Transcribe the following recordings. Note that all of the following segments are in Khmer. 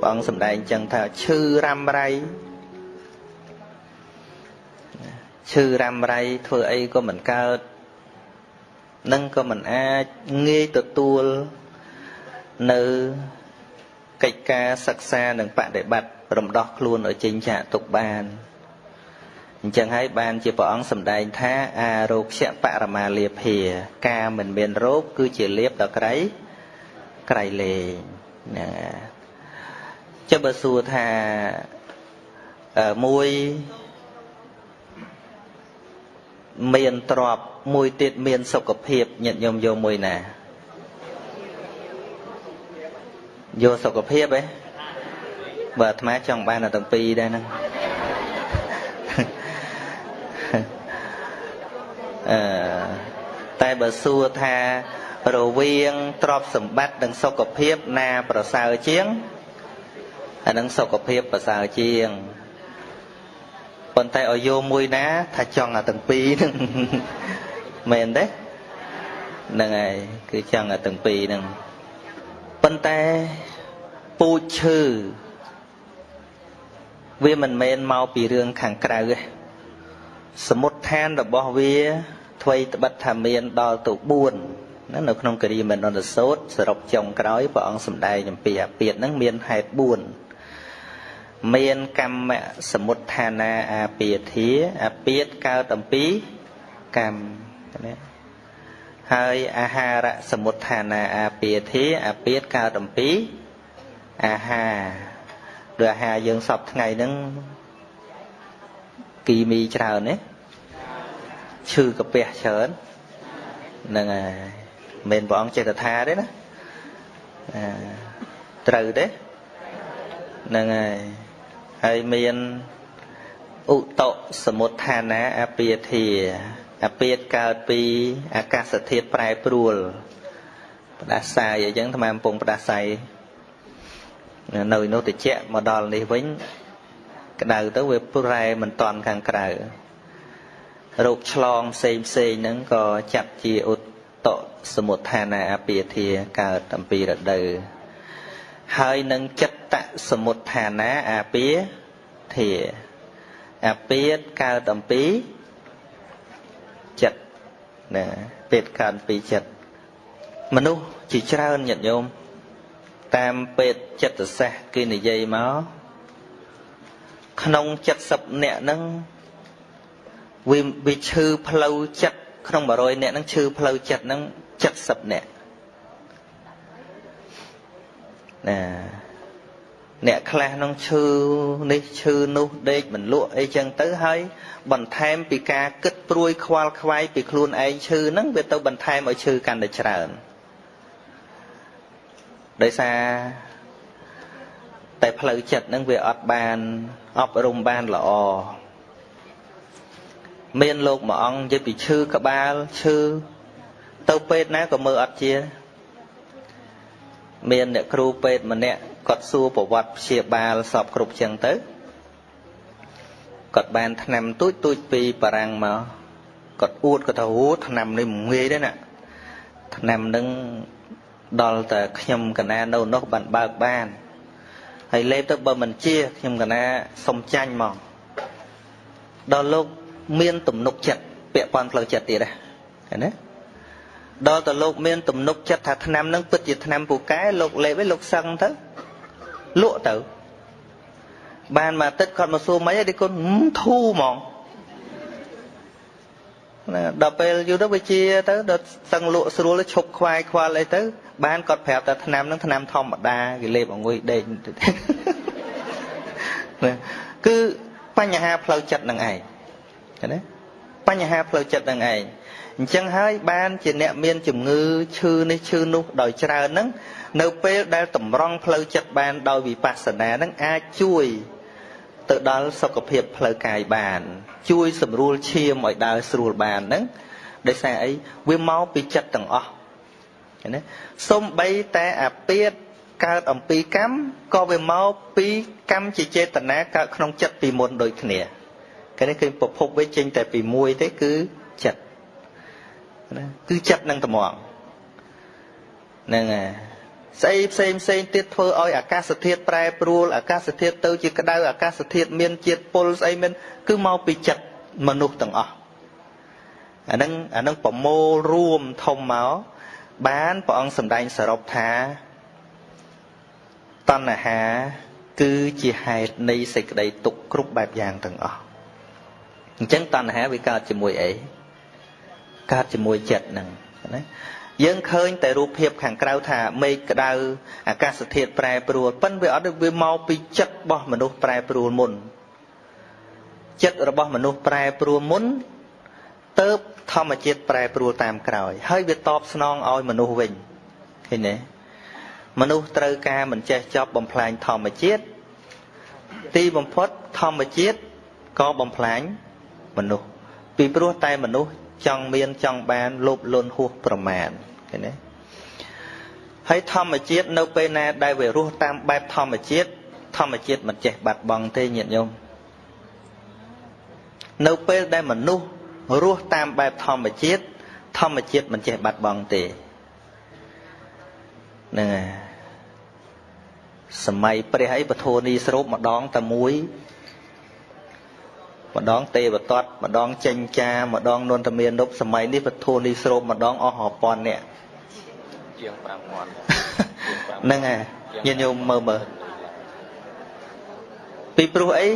ព្រះអង្គសម្ដែងចឹងថាឈឺរ៉ាំរៃឈឺរ៉ាំរៃធ្វើអីក៏មិនកើតនឹងក៏មិនអាចងាយទទួលនៅកិច្ចការសិក្សានិងបដិបត្តិរំដោះខ្លួនឲ្យចេញចាកទុកបានអញ្ចឹងហើយបានជាព្រះអង្គសម្ដែងថាអារោគយបរមាលាភាការមិនមានរោគគឺជាលៀបដល់ក្រៃក្រៃលែងណា ចុះបើសួរថាមួយមានទ្រពមួយទៀតមានសុខភាពញាតិញោមយកមួយណាយកសុខភាពឯងបើអាត្មាចង់បានតែទាំងពីរដែរហ្នឹងអឺតែបើសួរថារវាងទ្រព្យសម្បត្តិនិងសុខភាពណាប្រសើរជាង អានឹងសុខភាពប្រសើរជាងប៉ុន្តែឲ្យយកមួយណា ថាចង់អាទាំងពីរហ្នឹងមែនទេហ្នឹងហើយគឺចង់អាទាំងពីរហ្នឹងប៉ុន្តែពូជឈើវាមិនមែនមកពីរឿងខាងក្រៅទេសមុទ្ឋានរបស់វាអ្វីត្បិតថាមានដល់ទៅ4ណានៅក្នុងគិរីមនោទសោតសរុបចុងក្រោយព្រះអង្គសម្ដែងអំពីអាពាតហ្នឹងមានហេតុ4 មានកម្មសមុទ្ឋានាអាពាធាអាពាតកើតអំពីកម្មណាហើយអាហារសមុទ្ឋានាអាពាធាអាពាតកើតអំពីអាហារដូចអាហារយើងសពថ្ងៃហ្នឹងគីមីច្រើនណាឈឺកាពះច្រើនហ្នឹងហើយមិនព្រះអង្គចេតថាទេណាត្រូវទេហ្នឹងហើយ ហើយមានឧតសមុទ្ឋានាអពាធាអពាតកើតពីអាកាសធាតុប្រែប្រួលផ្ដាសាយអញ្ចឹងថ្មកំពុងផ្ដាសាយនៅនោះតិចមកដល់នេះវិញក្តៅទៅវាប្រែមិនតន់ខាងក្រៅរោគឆ្លងផ្សេងផ្សេងហ្នឹងក៏ចាត់ជាឧតសមុទ្ឋានាអពាធាកើតអំពីរដូវហើយនឹងចិត្តសមុទ្ឋានាអពាធា អពាតកើតអំពីចិត្តណាពេតកើតអំពីចិត្តមនុស្សជាច្រើនញាតិញោមតាមពេទ្យចិត្តសាស្ត្រគេនិយាយមកក្នុង70នាក់ហ្នឹងវាវាឈឺផ្លូវចិត្តក្នុង100នាក់ហ្នឹងឈឺផ្លូវចិត្តហ្នឹង70នាក់ណា អ្នកខ្លះនឹងឈឺនេះឈឺនោះដេកមិនលក់អីចឹងទៅហើយបន្ថែមពីការគិតព្រួយខ្វល់ខ្វាយពីខ្លួនឯងឈឺហ្នឹងវាទៅបន្ថែមឲ្យឈឺកាន់តែច្រើនដោយសារតែផ្លូវចិត្តហ្នឹងវាអត់បានអប់រំបានល្អមានលោកមួយអង្គនិយាយពីឈឺក្បាលឈឺទៅពេទ្យណាក៏មើលអត់ជា មានអ្នកគ្រូពេទ្យម្នាក់ គាត់សួរប្រវត្តិព្យាបាលសពគ្រប់ចឹងទៅគាត់បានថ្នាំទូចទូចពីបារាំងមកគាត់អួតគាត់ថាអូថ្នាំនេះងាយទេណាថ្នាំនឹងដល់តែខ្ញុំកណានៅនោះបានបើកបានហើយលេបទៅបើមិនជាខ្ញុំកណាសុំចាញ់មកដល់លោកមានទំនុកចិត្តពាក់ព័ន្ធផ្លូវចិត្តទៀតណាឃើញទេដល់តែលោកមានទំនុកចិត្តថាឆ្នាំនឹងពិតជាឆ្នាំពូកែលោកលេបឯងលោកសឹងទៅ លក់ទៅ បានមកទឹកគាត់មកសួរមិនអីគុណធូហ្មងណាដល់ពេលយូរទៅវាជាទៅដល់សឹងលក់ស្រួលឈប់ខ្វាយខ្វល់អីទៅ បានគាត់ប្រាប់ថាឆ្នាំហ្នឹងឆ្នាំធម្មតាគេលេបអង្គុយដេកគឺបញ្ហាផ្លូវចិត្តនឹងឯងឃើញទេបញ្ហាផ្លូវចិត្តនឹងឯង អញ្ចឹងហើយបានជាអ្នកមានជំងឺឈឺនេះឈឺនោះដោយច្រើនហ្នឹងនៅពេលដែលតម្រង់ផ្លូវចិត្តបានដោយវិបស្សនាហ្នឹងអាចជួយទៅដល់សុខភាពផ្លូវកាយបាន ជួយសម្រួលឈាមឲ្យដើរស្រួលបានហ្នឹងដោយសារអីវាមកពីចិត្តទាំងអស់ឃើញទេសំបីតែអាពាតកើតអំពីកម្មក៏វាមកពីកម្មជាចេតនាកើតក្នុងចិត្តពីមុនដូចគ្នាគេនេះគឺប្រភពវាចេញតែពីមួយទេគឺចិត្ត ណាគឺចិត្តនឹងត្មងហ្នឹងហើយស្អីផ្សេងផ្សេងទៀតធ្វើឲ្យអាកាសធាតុប្រែប្រួលអាកាសធាតុទៅជាក្តៅអាកាសធាតុមានជាតិពុលស្អីមានគឺមកពីចិត្តមនុស្សទាំងអស់អានឹងអានឹងប្រមូលរួមធំមកបានព្រះអង្គសម្ដែងសរុបថាតណ្ហា គឺជាហេតុនៃសេចក្តីទុក្ខគ្រប់បែបយ៉ាងទាំងអស់អញ្ចឹងតណ្ហាវាកើតជាមួយអី កើតជាមួយចិត្តហ្នឹងណាយើងឃើញតែរូបភាពខាងក្រៅថាមេឃក្តៅអាកាសធាតុប្រែប្រួលប៉ិនវាអត់វាមកពីចិត្តរបស់មនុស្សប្រែប្រួលមុនចិត្តរបស់មនុស្សប្រែប្រួលមុនទៅធម្មជាតិប្រែប្រួលតាមក្រោយ ហើយវាតបស្នងឲ្យមនុស្សវិញឃើញទេមនុស្សត្រូវការមិនចេះចប់បំផ្លាញធម្មជាតិទីបំផុតធម្មជាតិក៏បំផ្លាញមនុស្សពីព្រោះតែមនុស្ស ចង់មានចង់បានលោភលន់ហួសប្រមាណឃើញទេហើយធម្មជាតិនៅពេលណាដែលវារស់តាមបែបធម្មជាតិធម្មជាតិមិនចេះបាត់បង់ទេញាតិញោមនៅពេលដែលមនុស្សរស់តាមបែបធម្មជាតិធម្មជាតិមិនចេះបាត់បង់ទេហ្នឹងហើយសម័យព្រះអីពធនីស្រូបម្ដងតែមួយ ម្ដងទេវតតម្ដងចេញចាម្ដងនន្តមានប់សម័យនេះពធនីស្រូបម្ដងអស់រាប់ពាន់នាក់ជាង5000ហ្នឹងហើយញាតិញោមមើលមើលពីព្រោះអី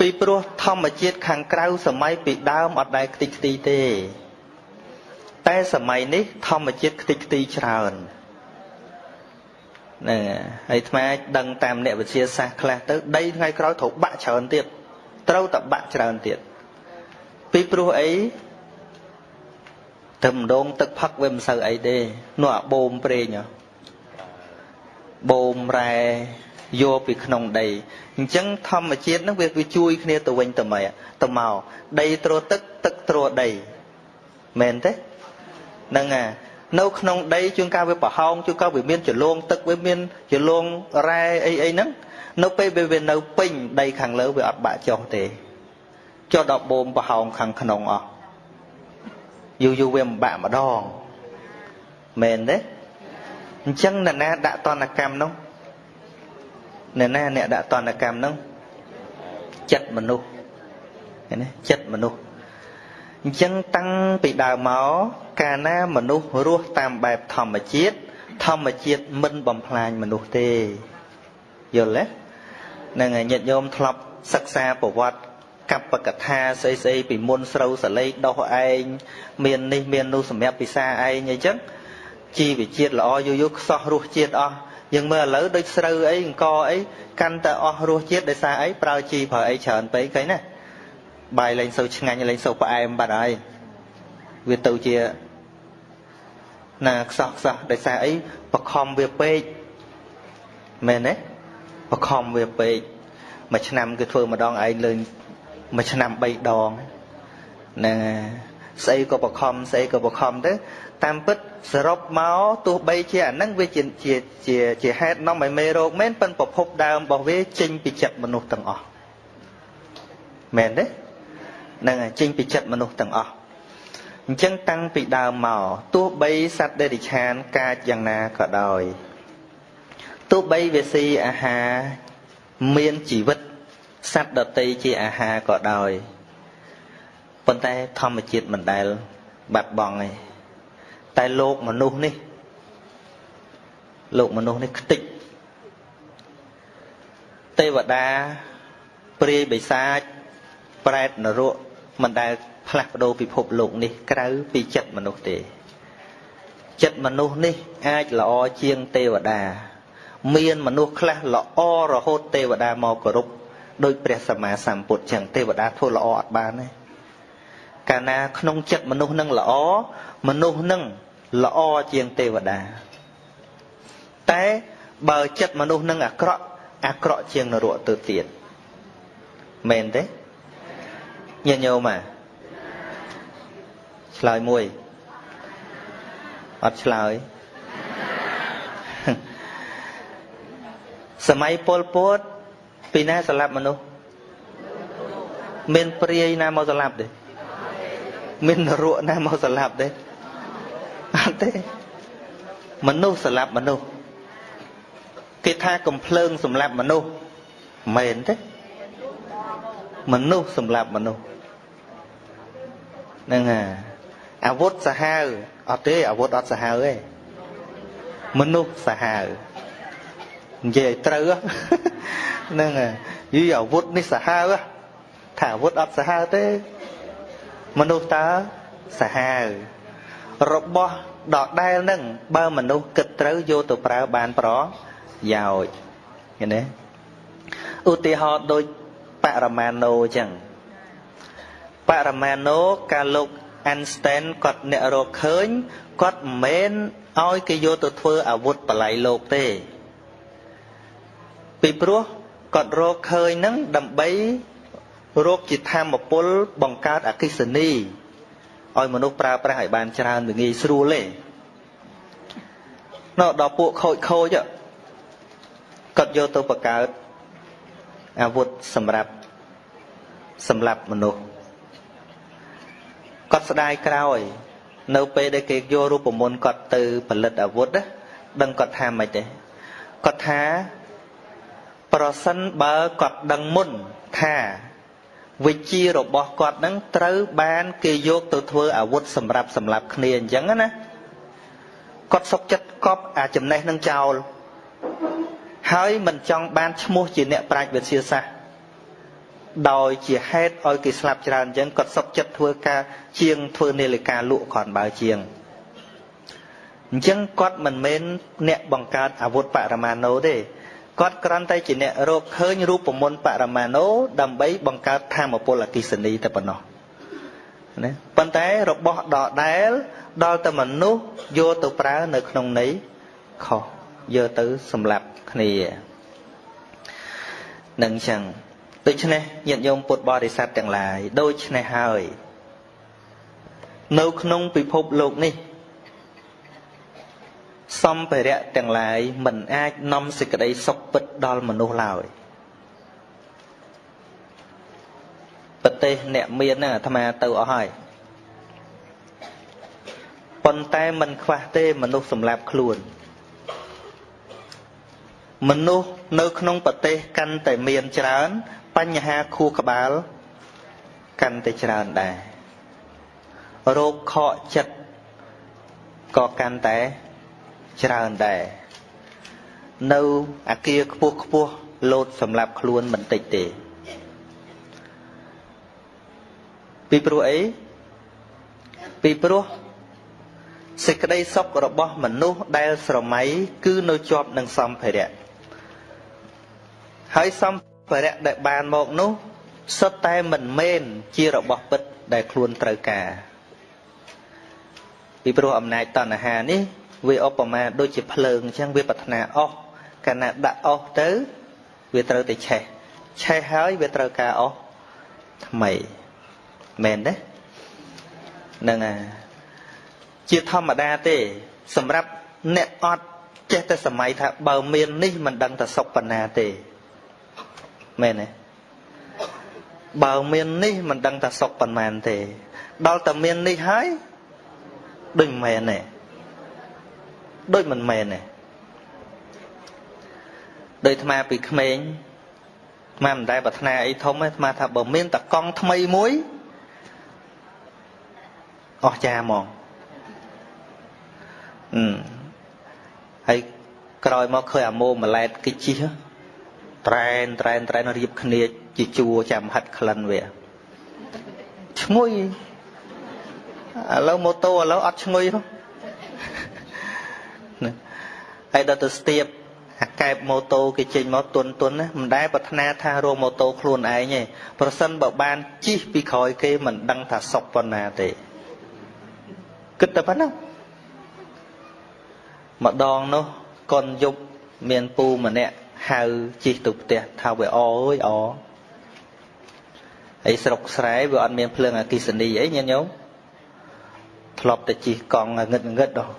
ពីព្រោះធម្មជាតិខាងក្រៅសម័យពីដើមអត់ដែលខ្ទេចខ្ទីទេ តែសម័យនេះធម្មជាតិខ្ទេចខ្ទីច្រើនហ្នឹងហើយអាត្មាដឹងតាមអ្នកវិទ្យាសាស្ត្រខ្លះទៅដីថ្ងៃក្រោយត្រូវបាក់ច្រើនទៀត ត្រូវតែបាក់ច្រើនទៀតពីព្រោះអីទៅម្ដងទឹកផឹកវាមិនសូវអីទេនោះអាបូមប្រេងបូមរ៉ែយកពីក្នុងដីអញ្ចឹងធម្មជាតិហ្នឹងវាវាជួយគ្នាទៅវិញទៅមកទៅមកដីត្រួតទឹកទឹកត្រួតដីមែនទេហ្នឹងអា នៅក្នុងដីជួនកាលវាប្រហោងជួនកាលវាមានចលងទឹកវាមានចលងរ៉ែអីអីហ្នឹងនៅពេលវាវានៅពេញដីខាងលើវាអត់បាក់ចុះទេចុះដល់បូមប្រហោងខាងក្នុងអស់យូរយូរវាមិនបាក់ម្ដងមែនទេអញ្ចឹងអ្នកណាដាក់តនកម្មនោះអ្នកណាអ្នកដាក់តនកម្មហ្នឹងចិត្តមនុស្សឃើញទេចិត្តមនុស្ស អញ្ចឹងតាំងពីដើមមកកាលណាមនុស្សរស់តាមបែបធម្មជាតិធម្មជាតិមិនបំផ្លាញមនុស្សទេយល់ទេនឹងញាតិញោមធ្លាប់សិក្សាប្រវត្តិកប្បកថាស្អីស្អីពីមុនស្រូវសលេងដោះឯងមាននេះមាននោះសម្រាប់ពិសាឯងអីចឹងជីវជាតិល្អយូរយូរខ្សោះរសជាតិអស់យើងមើលឥឡូវដូចស្រូវអីអង្គអីកាន់តែអស់រសជាតិដោយសារអីប្រើជីប្រើអីច្រើនពេកឃើញណា បាយលែងសូវឆ្ងាញ់លែងសូវផ្អែមបាត់ហើយវាទៅជាណាខ្សោះខ្សោះដោយសារអីបខំវាពេកមែនទេបខំវាពេកមួយឆ្នាំគឺធ្វើម្ដងឯងលើមួយឆ្នាំ3ដងណាស្អីក៏បខំស្អីក៏បខំទៅតាមពិតសរុបមកទោះបីជាអានឹងវាជាជាជាជាហេតុនាំឲ្យមេរោគមែនប៉ុនប្រភពដើមរបស់វាចេញពីចិត្តមនុស្សទាំងអស់មែនទេ នឹងចេញពីចិត្តមនុស្សទាំងអស់អញ្ចឹងតាំងពីដើមមកទោះបីសត្វដេរិឆានកាចយ៉ាងណាក៏ដោយទោះបីវាស៊ីអាហារមានជីវិតសត្វដតីជាអាហារក៏ដោយប៉ុន្តែធម្មជាតិមិនដែលបាត់បង់ទេតែលោកមនុស្សនេះលោកមនុស្សនេះខ្ទេចទេវតាព្រាយបិសាច ប្រែតនរកមិនដែលផ្លាស់ប្ដូរពិភពលោកនេះក្រៅពីចិត្តមនុស្សទេ ចិត្តមនុស្សនេះអាចល្អជាងទេវតា មានមនុស្សខ្លះល្អរហូតទេវតាមកគោរពដោយព្រះសម្មាសម្ពុទ្ធចឹងទេវតាធ្វើល្អអត់បានទេកាលណាក្នុងចិត្តមនុស្សនឹងល្អមនុស្សនឹងល្អជាងទេវតា តែបើចិត្តមនុស្សនឹងអាក្រក់អាក្រក់ជាងនរកទៅទៀតមែនទេ ញាតិញោមអាឆ្លើយមួយអត់ឆ្លើយសម័យពលពតពីណាស្លាប់មនុស្សមានព្រាយណាមកស្លាប់ទេមាននរកណាមកស្លាប់ទេអត់ទេមនុស្សស្លាប់មនុស្សគេថាកំភ្លើងសម្រាប់មនុស្សមែនទេមនុស្សសម្រាប់មនុស្ស ហ្នឹងហើយអាវុធសាហាវអត់ទេអាវុធអត់សាហាវទេមនុស្សសាហាវនិយាយឲ្យត្រូវហ្នឹងហើយយីអាវុធនេះសាហាវថាអាវុធអត់សាហាវទេមនុស្សតើសាហាវរបស់ដដែលនឹងបើមនុស្សគិតត្រូវយកទៅប្រើបានប្រយោជន៍ឃើញទេឧទាហរណ៍ដូចបរមាណូអញ្ចឹង បរមាណូកាលលោក Einstein គាត់អ្នករកឃើញគាត់មិនមែនឲ្យគេយកទៅធ្វើអាវុធបល័យលោកទេ ពីព្រោះគាត់រកឃើញនឹងដើម្បីរកជាធម្មពលបង្កើតអកិសនីឲ្យមនុស្សប្រើប្រាស់ឲ្យបានច្រើនវាងាយស្រួលទេនៅដល់ពួកខូចខូចគាត់យកទៅបង្កើតអាវុធសម្រាប់សម្រាប់មនុស្ស គាត់ស្ដាយក្រោយ នៅពេលដែលគេយករូបមន្តគាត់ទៅផលិតអាវុធណាដឹងគាត់ថាម៉េចទេគាត់ថាប្រសិនបើគាត់ដឹងមុនថាវិជារបស់គាត់នឹងត្រូវបានគេយកទៅធ្វើអាវុធសម្រាប់សម្លាប់គ្នាអញ្ចឹងណាគាត់សុកចិត្តកប់អាចំណេះនឹងចោលហើយមិនចង់បានឈ្មោះជាអ្នកប្រាជ្ញវិទ្យាសាស្ត្រ ដោយជាហេតុឲ្យគេស្លាប់ច្រើនអញ្ចឹងគាត់សុកចិត្តធ្វើការជាងធ្វើនាឡិកាលក់គ្រាន់បើជាងអញ្ចឹងគាត់មិនមែនអ្នកបង្កើតអាវុធបរមាណូទេគាត់គ្រាន់តែជាអ្នករកឃើញរូបមន្តបរមាណូដើម្បីបង្កើតធម្មពលអគិសនីតែប៉ុណ្ណោះណាប៉ុន្តែរបស់ដដែលដល់តែមនុស្សយកទៅប្រើនៅក្នុងន័យខុសយកទៅសម្លាប់គ្នានឹងចឹង ដូច្នេះញាតិញោមពុទ្ធបរិស័ទទាំងឡាយដូច្នេះហើយ នៅក្នុងពិភពលោកនេះ សម្ភារៈទាំងឡាយមិនអាចនាំសេចក្តីសុខពិតដល់មនុស្សឡើយប្រទេសអ្នកមានហ្នឹងអាត្មាទៅអស់ហើយប៉ុន្តែមិនខ្វះទេមនុស្សសម្លាប់ខ្លួន មនុស្សនៅក្នុងប្រទេសកាន់តែមានច្រើន បញ្ហាខួរក្បាលកាន់តែច្រើនដែររោគខកចិត្តក៏កាន់តែច្រើនដែរនៅអាគារខ្ពស់ខ្ពស់លោតសម្រាប់ខ្លួនមិនតិចទេពីព្រោះអីពីព្រោះសេចក្តីសុខរបស់មនុស្សដែលស្រមៃគឺនៅជាប់នឹងសម្ភារៈហើយសម្ភារៈ ដែលបានមកនោះសុទ្ធតែមិនមែនជារបស់ពិតដែលខ្លួនត្រូវការពីព្រោះអំណាចតណ្ហានេះវាឧបមាដូចជាភ្លើងអញ្ចឹងវាប្រាថ្នាអស់កាលណាដាក់អស់ទៅវាត្រូវតែឆេះឆេះហើយវាត្រូវការអស់ថ្មីមែនទេហ្នឹងហើយជាធម្មតាទេ សម្រាប់អ្នកអត់ចេះតែសម័យថាបើមាននេះមិនដឹងតែសុខប៉ុណ្ណាទេ មែនទេបើមាននេះមិនដឹងថាសុខប៉ុន្មានទេ ដល់តែមាននេះហើយដូចមិនមែនទេដូចមិនមែនទេដោយអាត្មាពីក្មេងអាត្មាមិនដែលប្រាថ្នាអីធំទេអាត្មាថាបើមានតកង់ថ្មីមួយអស់ចាហ្មងអឺហើយក្រោយមកឃើញអាម៉ូម៉ាឡែតគេជិះ ត្រែនត្រែនត្រែនរៀបគ្នាជាជួរចាំហិតក្លិនវាឈ្ងុយឥឡូវម៉ូតូឥឡូវអត់ឈ្ងុយនោះហើយដល់ទៅស្ទាបអាកែបម៉ូតូគេចេញមកទុនទុនណាមិនដែលប្រាថ្នាថារកម៉ូតូខ្លួនឯងទេប្រសិនបើបានជិះពីក្រោយគេមិនដឹងថាសុកប៉ុណ្ណាទេគិតតែប៉ុណ្ណឹងម្ដងនោះកុនយប់មានពូម្នាក់ ហៅជិះទៅផ្ទះថាវាអអើយអហើយស្រុកស្រែវាអត់មានភ្លើងអគិសនីអីញាតិញោមធ្លាប់តែជិះកង់ងឹតងឹតដល់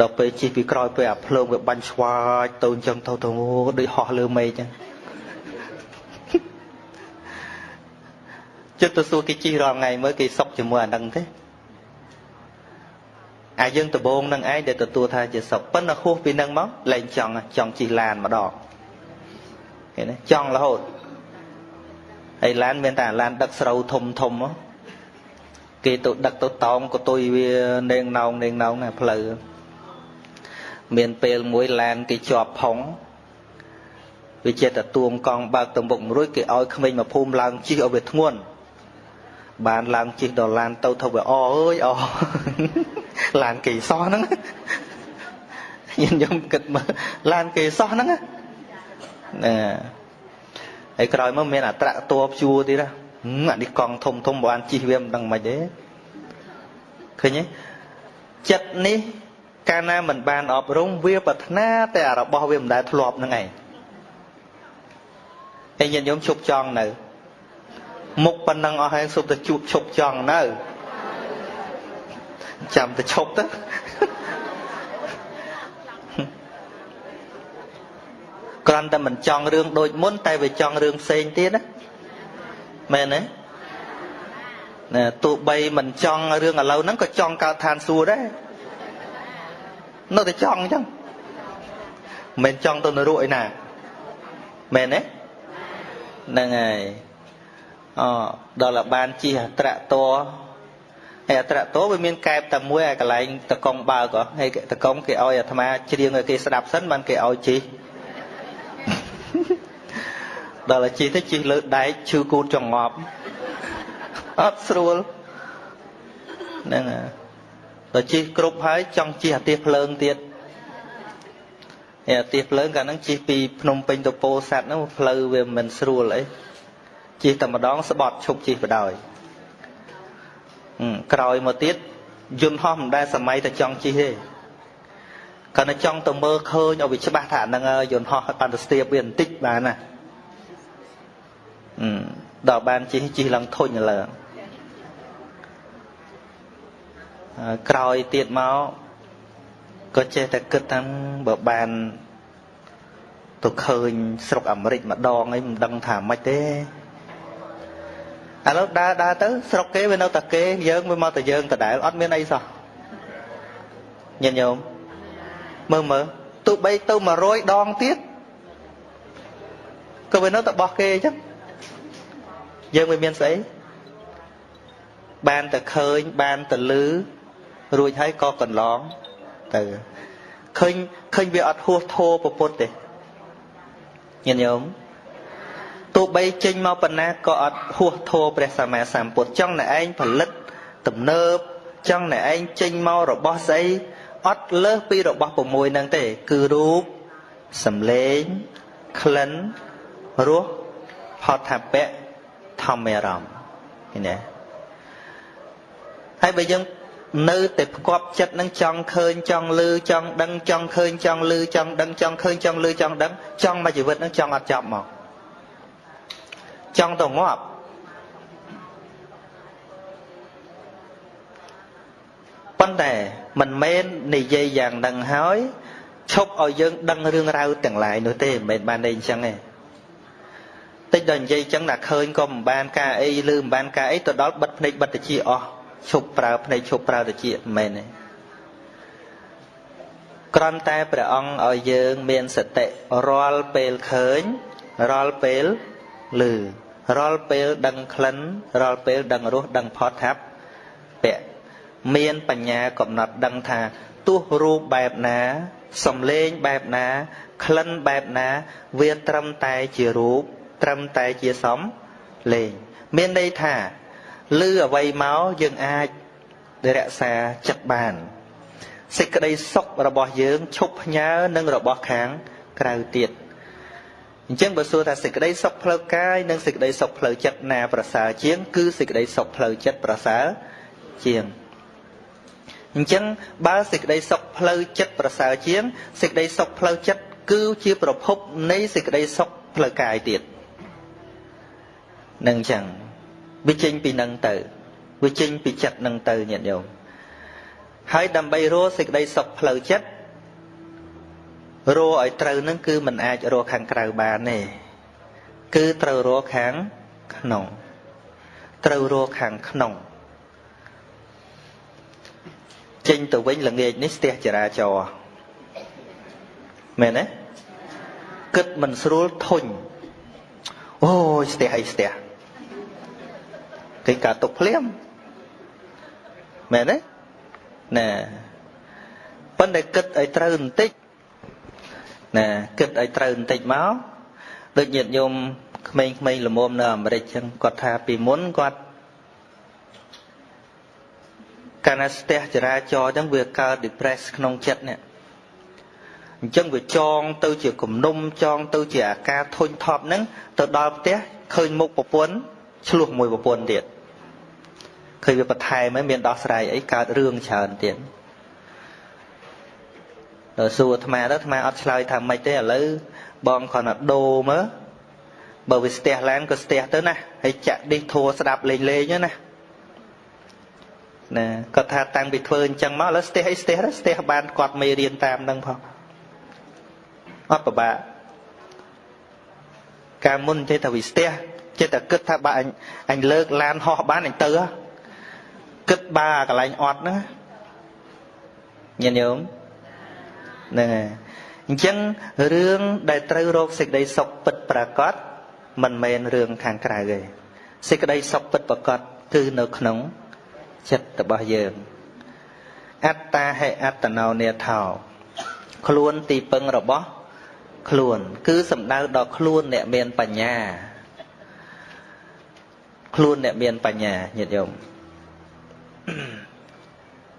ដល់ពេលជិះពីក្រោយពេលអាភ្លើងវាបាញ់ស្វាចទៅអញ្ចឹងទៅទៅដូចហោះលើមេឃអញ្ចឹងចិត្តទៅសួរគេជិះរាល់ថ្ងៃមើលគេសុកជាមួយអានឹងទេ អាយើងដំបងនឹងឯងដែលទទួលថាជាសុខប៉ុន្តែហួសពីនឹងមកលែងចង់ចង់ជិះឡានម្ដងឃើញទេចង់រហូតហើយឡានមានតែឡានដឹកស្រូវធំធំគេទៅដឹកទៅតោងក៏ទុយវានេងណោងនេងណោងណាផ្លូវមានពេលមួយឡានគេជាប់ផុងវាចេះតែទួងកង់បើកទៅមុខមួយរួចគេឲ្យក្មេងមកភូមិឡើងជិះឲ្យវាធ្ងន់បានឡើងជិះដល់ឡានទៅទៅវាអអើយអ ឡានគេសោះហ្នឹងញញឹមគិតមើលឡានគេសោះហ្នឹងណាហើយក្រោយមកមានអាត្រាក់តัวព្យួរទៀតណាអានេះកង់ធំធំបានជិះវាមិនដឹងមិនទេឃើញទេចិត្តនេះកាលណាមិនបានអប់រំវាប្រាថ្នាតែរបស់វាមិនដែលធ្លាប់ហ្នឹងឯងហើយញាតិញោមជប់ចង់នៅមុខប៉ុណ្ណឹងអស់ហើយសុំតែជួបឈប់ចង់នៅ ចាំតែឈប់ទៅគ្រាន់តែមិនចង់រឿងដូចមុន តែវាចង់រឿងផ្សេងទៀតណាមែនទេណាទោះបីមិនចង់រឿងឥឡូវហ្នឹងក៏ចង់កើតឋានសួគ៌ដែរនៅតែចង់អញ្ចឹងមិនចង់ទៅនរកឯណាមែនទេហ្នឹងហើយអដល់បានជិះអត្រៈត ហើយអត្រៈតវាមានកែបតែមួយឲ្យកន្លែងតកងបើកហើយតកងគេឲ្យអាត្មាច្រៀងឲ្យគេស្ដាប់សិនបានគេឲ្យជិះដល់ជិះទៅជិះលើដែកឈឺគូតចងប់អត់ស្រួលហ្នឹងហើយដល់ជិះគ្រប់ហើយចង់ជិះអាទិសភ្លើងទៀតអាទិសភ្លើងកាលហ្នឹងជិះពីភ្នំពេញទៅពោធិ៍សាត់ហ្នឹងផ្លូវវាមិនស្រួលអីជិះតែម្ដងស្បត់ឈប់ជិះបដ ாய் ក្រោយមកទៀតយន្តហោះមិនដែលសម័យតែចង់ជិះទេគាត់តែចង់ទៅមើលឃើញឲ្យវាច្បាស់ថាហ្នឹងយន្តហោះបានទៅស្ទាបវាបន្តិចបានណាដល់បានជិះជិះឡើងធុញឡើងក្រោយទៀតមកក៏ចេះតែគិតថាបើបានទៅឃើញស្រុកអាមេរិកម្ដងអីមិនដឹងថាម៉េចទេ ឥឡូវដើរដើរទៅស្រុកគេវានៅតែគេយើងវាមកតែយើងដដែលអត់មានអីសោះញាតិញោមមើលមើលទោះបីទៅ100ដងទៀតក៏វានៅតែបោះគេអញ្ចឹងយើងមិនមានស្អីបានតែឃើញបានតែលឺរួចហើយក៏កន្លងទៅឃើញឃើញវាអត់ហួសធោប្រពុតទេញាតិញោម ទោះបីចេញមកប៉ុណ្ណាក៏អត់ហួសធោព្រះសម្មាសម្ពុទ្ធចង់តែឯងផលិតទំនើបចង់តែឯងចេញមករបស់ស្អីអត់លើសពីរបស់6ហ្នឹងទេ គឺរូបសំឡេងក្លិនរសផតថាពៈធម្មអារម្មណ៍ឃើញទេហើយបើយើងនៅតែផ្គប់ចិត្តនឹងចង់ឃើញចង់លឺចង់ដឹងចង់ឃើញចង់លឺចង់ដឹងចង់ឃើញចង់លឺចង់ដឹងចង់មកជីវិតនឹងចង់អត់ចប់មក ចង់ទៅងាប់ប៉ុន្តែមិនមែននិយាយយ៉ាងហ្នឹងហើយឈប់ឲ្យយើងដឹងរឿងរ៉ាវទាំងឡាយនោះទេមិនមែនបានន័យអញ្ចឹងទេតិចដល់និយាយអញ្ចឹងតែឃើញក៏មិនបានការអីឬមិនបានការអីទៅដល់បិទភ្នែកបិទតិចអស់ឈប់ប្រើភ្នែកឈប់ប្រើតិចមិនមែនទេគ្រាន់តែព្រះអង្គឲ្យយើងមានសតិរាល់ពេលឃើញរាល់ពេលឮ រាល់ពេលដឹងក្លិនរាល់ពេលដឹងរសដឹងផតថាពៈមានបញ្ញាកំណត់ដឹងថាទោះរូបបែបណាសំឡេងបែបណាក្លិនបែបណាវាត្រឹមតែជារូបត្រឹមតែជាសំលេងមានន័យថាឮអ្វីមកយើងអាចរក្សាចិត្តបានសេចក្តីសុខរបស់យើងឈប់ផ្ញើនឹងរបស់ខាងក្រៅទៀត អញ្ចឹងបើសួរថាសេចក្តីសុខផ្លូវកាយនិងសេចក្តីសុខផ្លូវចិត្តណាប្រសើរជាង គឺសេចក្តីសុខផ្លូវចិត្តប្រសើរជាងអញ្ចឹងបើសេចក្តីសុខផ្លូវចិត្តប្រសើរជាងសេចក្តីសុខផ្លូវចិត្តគឺជាប្រភពនៃសេចក្តីសុខផ្លូវកាយទៀតនឹងអញ្ចឹងវាចេញពីនឹងទៅវាចេញពីចិត្តនឹងទៅញាតិញោមហើយដើម្បីរស់សេចក្តីសុខផ្លូវចិត្ត រស់ឲ្យត្រូវនឹងគឺมันអាចរស់ខាងក្រៅបានទេគឺត្រូវរស់ខាងក្នុងត្រូវរស់ខាងក្នុងចេញទៅវិញល្ងាចនេះស្ទះចរាចរណ៍មែនទេគិតមិនស្រួលធុញអូយស្ទះអីស្ទះគេកាត់ទុកភ្លាមមែនទេណែប៉ុន្តែគិតឲ្យត្រូវបន្តិច ណាគិតឲ្យត្រូវបន្តិចមកដូចញាតិញោមក្មេងៗល្មមនៅអាមេរិកចឹងគាត់ថាពីមុនគាត់កាលណាស្ទះចរាចរណ៍ចឹងវាកើត depress ក្នុងចិត្តនេះអញ្ចឹងវាចងទៅជាគំនុំចងទៅជាអាការធុញថប់ហ្នឹងទៅដល់ផ្ទះឃើញមុខប្រពន្ធឆ្លោះមួយប្រពន្ធទៀតឃើញវាបន្ថែមហើយមានដោះស្រាយអីកើតរឿងច្រើនទៀតដល់ សួរអាត្មាទៅអាត្មាអត់ឆ្លើយថាម៉េចទេឥឡូវបងគ្រាន់តែដូរមើលបើវាស្ទះឡានក៏ស្ទះទៅណាហើយចាក់ឌីសធัวស្ដាប់លេងលេងណាណាគាត់ថាតាំងពីធ្វើអញ្ចឹងមកឥឡូវស្ទះអីស្ទះស្ទះបានគាត់មេរៀនតាមនឹងផងអត់ពិបាកកាលមុនចេះតែវាស្ទះចេះតែគិតថាបើអញអញលើកឡានហោះបានអញទៅគិតបាកន្លែងអត់ហ្នឹងញាតិញោម ហ្នឹងហើយអញ្ចឹងរឿងដែលត្រូវរកសេចក្តីសុខពិតប្រាកដមិនមែនរឿងខាងក្រៅទេសេចក្តីសុខពិតប្រាកដគឺនៅក្នុងចិត្តរបស់យើងអត្តាហេអត្តណោនេថោខ្លួនទីពឹងរបស់ខ្លួន គឺសំដៅដល់ខ្លួនអ្នកមានបញ្ញា ខ្លួនអ្នកមានបញ្ញាញាតិញោម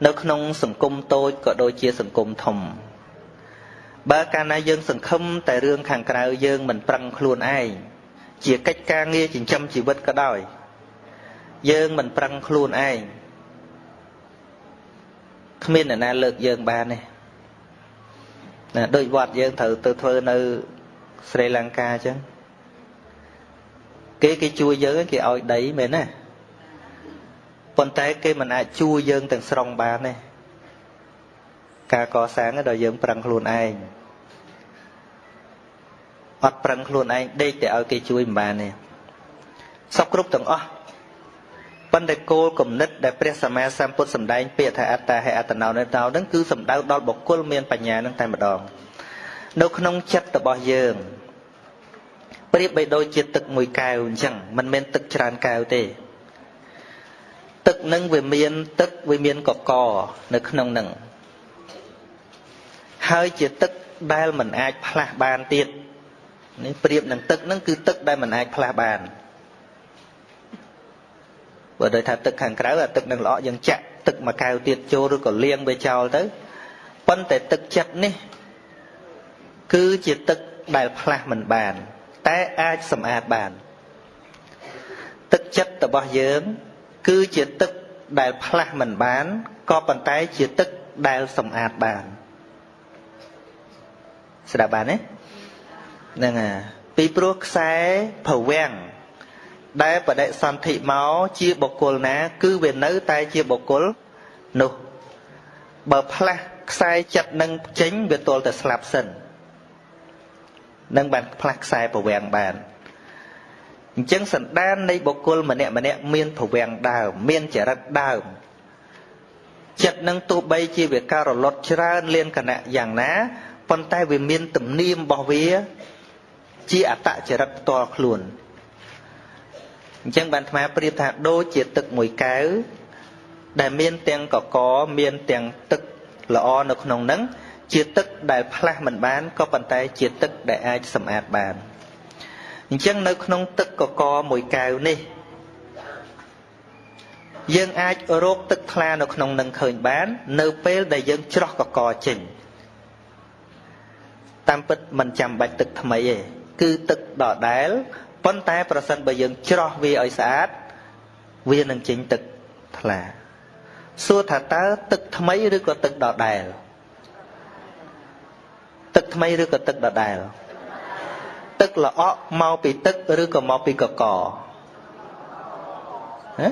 នៅក្នុងសង្គមតូចក៏ដូចជាសង្គមធំ បើកាលណាយើងសង្ឃឹមតែរឿងខាងក្រៅយើងមិនប្រឹងខ្លួនឯងជាកិច្ចការងារចិញ្ចឹមជីវិតក៏ដោយ យើងមិនប្រឹងខ្លួនឯងគ្មានអ្នកណាលើកយើងបានទេណាដូចវត្តយើងត្រូវទៅធ្វើនៅស្រីលង្កាអញ្ចឹងគេគេជួយយើងគេឲ្យដីមែនណាប៉ុន្តែគេមិនអាចជួយយើងទាំងស្រុងបានទេ ការកសាងដល់យើងប្រឹងខ្លួនឯងអត់ប្រឹងខ្លួនឯងដេកតែឲ្យគេជួយមិនបានទេសពគ្រប់ទាំងអស់ប៉ុន្តែគោលគំនិតដែលព្រះសម្មាសម្ពុទ្ធសម្ដែងពាក្យថាអត្តាហេអត្តណោនេតោនឹងគឺសំដៅដល់បុគ្គលមានបញ្ញានឹងតែម្ដងនៅក្នុងចិត្តរបស់យើងប្រៀបបីដូចជាទឹកមួយកែវអញ្ចឹងមិនមែនទឹកច្រើនកែវទេទឹកនឹងវាមានទឹកវាមានកកនៅក្នុងនឹង ហើយជាទឹកដែលមិនអាចផ្លាស់បានទៀតនេះប្រៀបនឹងទឹកនឹងគឺទឹកដែលមិនអាចផ្លាស់បានបើដូចថាទឹកខាងក្រៅអាទឹកនឹងល្អយើងចាក់ទឹកមួយកែវទៀតចូលឬក៏លាងវាចោលទៅប៉ុន្តែទឹកចិត្តនេះ គឺជាទឹកដែលផ្លាស់មិនបាន តែអាចសម្អាតបាន ទឹកចិត្តរបស់យើង គឺជាទឹកដែលផ្លាស់មិនបានក៏ប៉ុន្តែជាទឹកដែលសម្អាតបាន ស្ដាប់បានទេហ្នឹងហើយពីព្រោះខ្សែប្រវាំងដែលបដិសន្ធិមកជាបុគ្គលណា គឺវានៅ តែជាបុគ្គលនោះបើផ្លាស់ខ្សែចិត្តនឹងចេញវាទល់តែស្លាប់សិននឹងបានផ្លាស់ខ្សែប្រវាំងបានអញ្ចឹងសន្តាននៃបុគ្គលម្នាក់ម្នាក់មានប្រវាំងដើមមានចរិតដើមចិត្តនឹងទោះបីជាវាការរលត់ច្រើនលៀនគណៈយ៉ាងណា ប៉ុន្តែវាមានទំនៀមរបស់វា ជាអតចរិតផ្ទាល់ខ្លួនអញ្ចឹងបានអាត្មាប្រៀបថាដូចជាទឹកមួយកែវដែលមានទាំងកកមានទាំងទឹកល្អនៅក្នុងហ្នឹងជាទឹកដែលផ្លាស់មិនបានក៏ប៉ុន្តែជាទឹកដែលអាចសម្អាតបានអញ្ចឹងនៅក្នុងទឹកកកមួយកែវនេះយើងអាចរកទឹកថ្លានៅក្នុងនឹងឃើញបាន នៅពេលដែលយើងច្រោះកកចេញ តាមពិតមិនចាំបាច់ទឹកថ្មីទេគឺទឹកដដែលប៉ុន្តែប្រសិនបើយើងច្រោះវាឲ្យស្អាតវានឹងចេញទឹកថ្លាសួរថាតើទឹកថ្មីឬក៏ទឹកដដែលទឹកថ្មីឬក៏ទឹកដដែលទឹកល្អក់មកពីទឹកឬក៏មកពីកកហ៎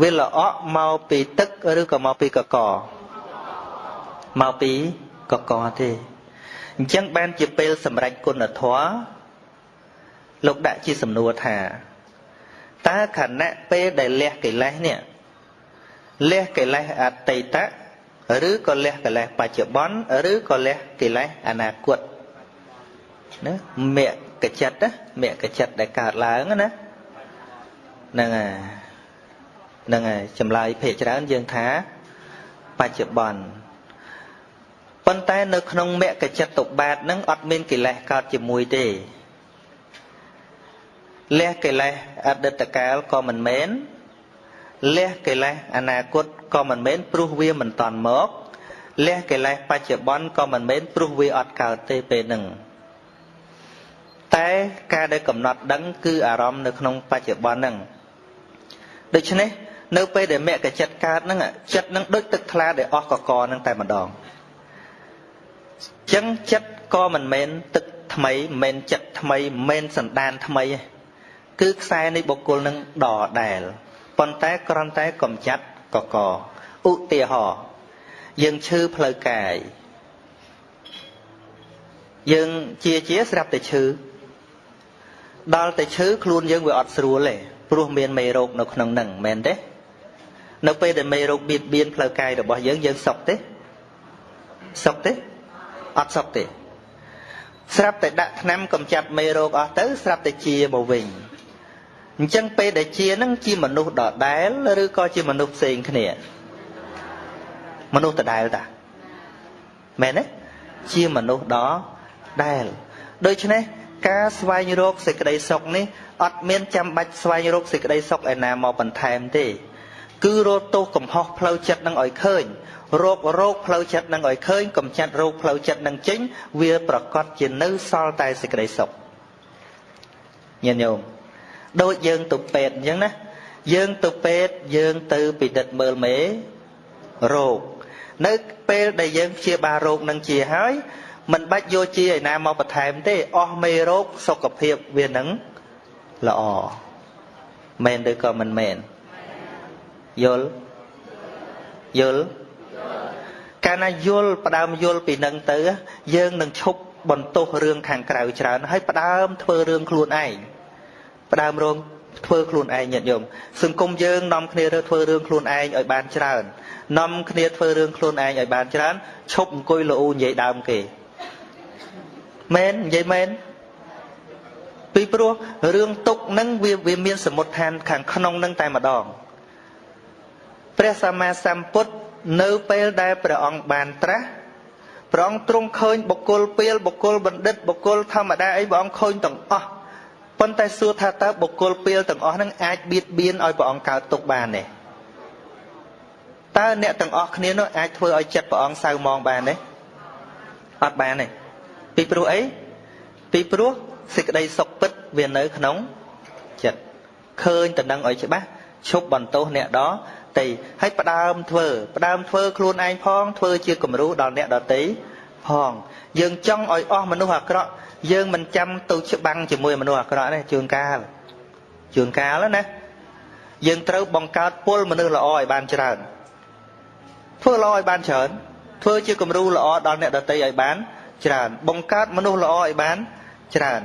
វាល្អក់មកពីទឹកឬក៏មកពីកកមកពីកកទេ អញ្ចឹងបានជាពេលសម្រេចគុណធម៌លោកដាក់ជាសំណួរថាតើខណៈពេលដែលលះកិលេសនេះលះកិលេសអតីតឬក៏លះកិលេសបច្ចុប្បន្នឬក៏លះកិលេសអនាគតណាមគ្គចិត្តណាមគ្គចិត្តដែលកើតឡើងណាហ្នឹងហើយហ្នឹងហើយចម្លើយភាកច្រើនយើងថាបច្ចុប្បន្ន ប៉ុន្តែនៅក្នុងមគ្គចិត្តតុបាតហ្នឹងអត់មានកិលេសកើតជាមួយទេលះកិលេសអតីតកាលក៏មិនមែនលះកិលេសអនាគតក៏មិនមែនព្រោះវាមិនតាន់មកលះកិលេសបច្ចុប្បន្នក៏មិនមែនព្រោះវាអត់កើតទេពេលហ្នឹងតែការដែលកំណត់ដឹងគឺអារម្មណ៍នៅក្នុងបច្ចុប្បន្នហ្នឹងដូច្នេះនៅពេលដែលមគ្គចិត្តកើតហ្នឹងចិត្តហ្នឹងដូចទឹកថ្លាដែលអស់កកហ្នឹងតែម្ដង ចឹងចិត្តក៏មិនមែនទឹកថ្មីមិនមែនចិត្តថ្មីមិនមែនសន្តានថ្មីទេគឺខ្សែនៃបុគ្គលនឹងដដែលប៉ុន្តែគ្រាន់តែកំចាត់កកឧទាហរណ៍យើងឈឺផ្លូវកាយយើងជាជាស្រាប់តែឈឺដល់តែឈឺខ្លួនយើងវាអត់ស្រួលទេព្រោះមានមេរោគនៅក្នុងនឹងមែនទេនៅពេលដែលមេរោគបៀតបៀនផ្លូវកាយរបស់យើងយើងសុខទេសុខទេ អត់សុខទេស្រាប់តែដាក់ថ្នាំកម្ចាត់មេរោគអស់ទៅស្រាប់តែជាមកវិញអញ្ចឹងពេលដែលជានឹងជាមនុស្សដដែលឬក៏ជាមនុស្សផ្សេងគ្នាមនុស្សដដែលតាមែនទេជាមនុស្សដដែលដូច្នេះការស្វែងរកសេចក្តីសុខនេះអត់មានចាំបាច់ស្វែងរកសេចក្តីសុខឯណាមកបន្ថែមទេ គឺរកទោសកំហុសផ្លូវចិត្តនឹងឲ្យឃើញ រោគរោគផ្លូវចិត្តនឹងឲ្យឃើញកំចាត់រោគផ្លូវចិត្តនឹងចេញវាប្រកាសជានៅសល់តែសេចក្តីសុខញាតិញោមដូចយើងទៅពេទ្យអញ្ចឹងណាយើងទៅពេទ្យយើងទៅពិនិត្យមើលមេរោគនៅពេលដែលយើងព្យាបាលរោគនឹងជាហើយមិនបាច់យកជាឯណាមកបន្ថែមទេអស់មេរោគសុខភាពវានឹងល្អមែនឬក៏មិនមែនយល់យល់ កាលណាយល់ផ្ដើមយល់ពីនឹងទៅ យើងនឹងឈប់បន្ទោសរឿងខាងក្រៅច្រើនហើយផ្ដើមធ្វើរឿងខ្លួនឯងផ្ដើមរងធ្វើខ្លួនឯងញាតិញោមសង្គមយើងនាំគ្នារើធ្វើរឿងខ្លួនឯងឲ្យបានច្រើននាំគ្នាធ្វើរឿងខ្លួនឯងឲ្យបានច្រើនឈប់អង្គុយលូនិយាយដើមគេមែននិយាយមែនពីព្រោះរឿងទុកនឹងវាវាមានសមុទ្ឋានខាងក្នុងនឹងតែម្ដងព្រះសម្មាសម្ពុទ្ធ នៅពេលដែលព្រះអង្គបានត្រាស់ព្រះអង្គទ្រង់ឃើញបុគ្គលពីលបុគ្គលបណ្ឌិតបុគ្គលធម្មតាអីព្រះអង្គឃើញទាំងអស់ប៉ុន្តែសួរថាតើបុគ្គលពីលទាំងអស់ហ្នឹងអាចបៀតបៀនឲ្យព្រះអង្គកើតទុកបានទេតើអ្នកទាំងអស់គ្នានោះអាចធ្វើឲ្យចិត្តព្រះអង្គសៅមងបានទេអត់បានទេពីព្រោះអីពីព្រោះសេចក្តីសុខពិតវានៅក្នុងចិត្តឃើញតំណឹងឲ្យច្បាស់ឈប់បន្ទោសអ្នកដ តីហើយផ្ដើមធ្វើផ្ដើមធ្វើខ្លួនឯងផងធ្វើជាគំរូដល់អ្នកដតីផងយើងចង់ឲ្យអស់មនុស្សអាក្រក់យើងមិនចាំទៅច្បាំងជាមួយមនុស្សអាក្រក់ទេជួនកាលជួនកាលណាយើងត្រូវបង្កើតពលមនុស្សល្អឲ្យបានច្រើនធ្វើល្អឲ្យបានច្រើនធ្វើជាគំរូល្អដល់អ្នកដតីឲ្យបានច្រើនបង្កើតមនុស្សល្អឲ្យបានច្រើន